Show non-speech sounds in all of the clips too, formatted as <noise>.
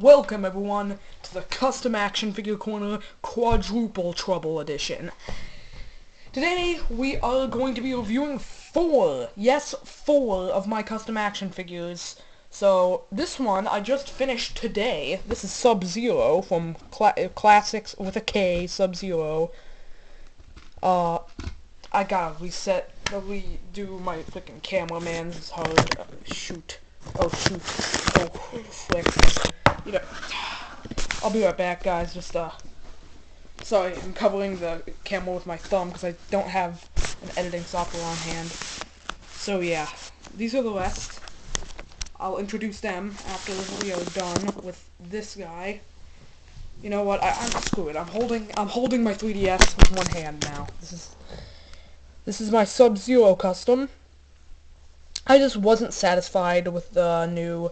Welcome everyone to the Custom Action Figure Corner Quadruple Trouble Edition. Today we are going to be reviewing four, yes, four of my custom action figures. So this one I just finished today. This is Sub-Zero from Cla Classics with a K, Sub-Zero. Uh, I gotta reset, redo my freaking cameraman. This is hard. Uh, shoot. Oh shoot. Oh flick you know, I'll be right back, guys. Just, uh, sorry, I'm covering the camera with my thumb because I don't have an editing software on hand. So, yeah, these are the rest. I'll introduce them after we are done with this guy. You know what? I, I'm screw it. I'm holding I'm holding my 3DS with one hand now. This is this is my Sub-Zero custom. I just wasn't satisfied with the new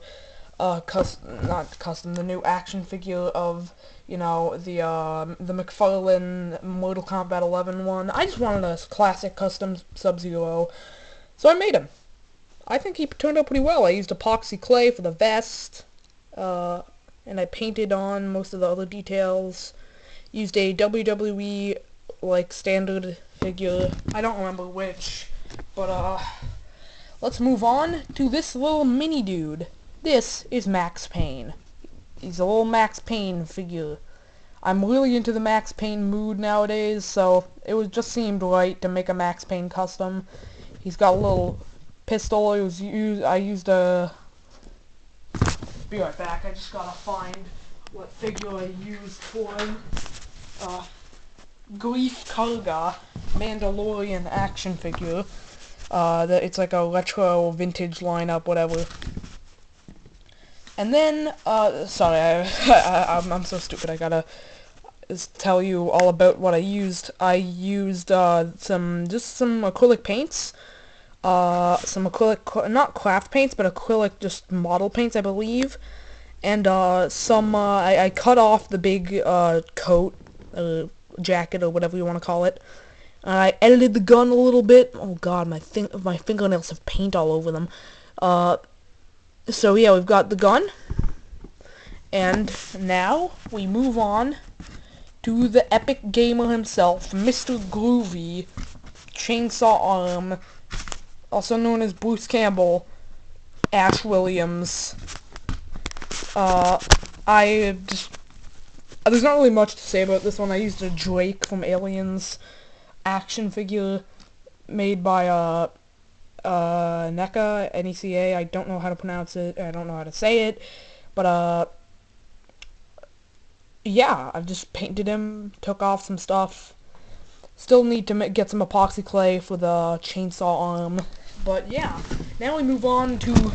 uh, custom, not custom, the new action figure of, you know, the, uh, the McFarlane Mortal Kombat 11 one. I just wanted a classic custom Sub-Zero, so I made him. I think he turned out pretty well. I used epoxy clay for the vest, uh, and I painted on most of the other details. Used a WWE, like, standard figure. I don't remember which, but, uh, let's move on to this little mini dude. This is Max Payne. He's a little Max Payne figure. I'm really into the Max Payne mood nowadays, so it was just seemed right to make a Max Payne custom. He's got a little pistol. It was used. I used a. Be right back. I just gotta find what figure I used for him. Uh, Greef Karga Mandalorian action figure. Uh, that it's like a retro vintage lineup, whatever. And then, uh, sorry, I, <laughs> I'm so stupid, I gotta tell you all about what I used. I used, uh, some, just some acrylic paints, uh, some acrylic, not craft paints, but acrylic just model paints, I believe, and, uh, some, uh, I, I cut off the big, uh, coat, uh, jacket, or whatever you want to call it. I edited the gun a little bit. Oh god, my thing, my fingernails have paint all over them. Uh, so yeah, we've got the gun. And now we move on to the epic gamer himself, Mr. Groovy, Chainsaw Arm, also known as Bruce Campbell, Ash Williams. Uh, I just, there's not really much to say about this one. I used a Drake from Aliens action figure made by, uh, uh, NECA, N-E-C-A, I don't know how to pronounce it, I don't know how to say it, but, uh, yeah, I've just painted him, took off some stuff, still need to get some epoxy clay for the chainsaw arm, but yeah, now we move on to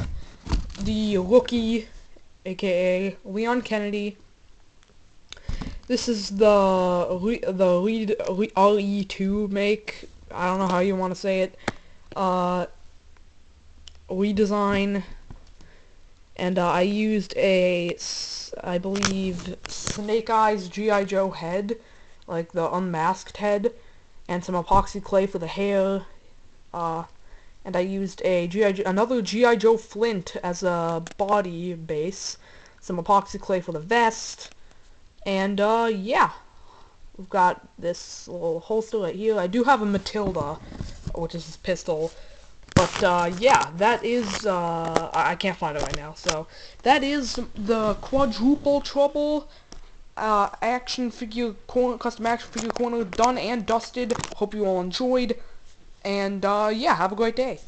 the rookie, aka Leon Kennedy, this is the the Reed RE2 make. I don't know how you want to say it. Uh, redesign and uh, I used a I believe Snake Eyes G.I. Joe head like the unmasked head and some epoxy clay for the hair uh, and I used a G.I. another G.I. Joe Flint as a body base some epoxy clay for the vest and uh, yeah. We've got this little holster right here. I do have a Matilda which is his pistol. But, uh, yeah, that is, uh, I can't find it right now, so, that is the quadruple trouble, uh, action figure corner, custom action figure corner done and dusted. Hope you all enjoyed, and, uh, yeah, have a great day.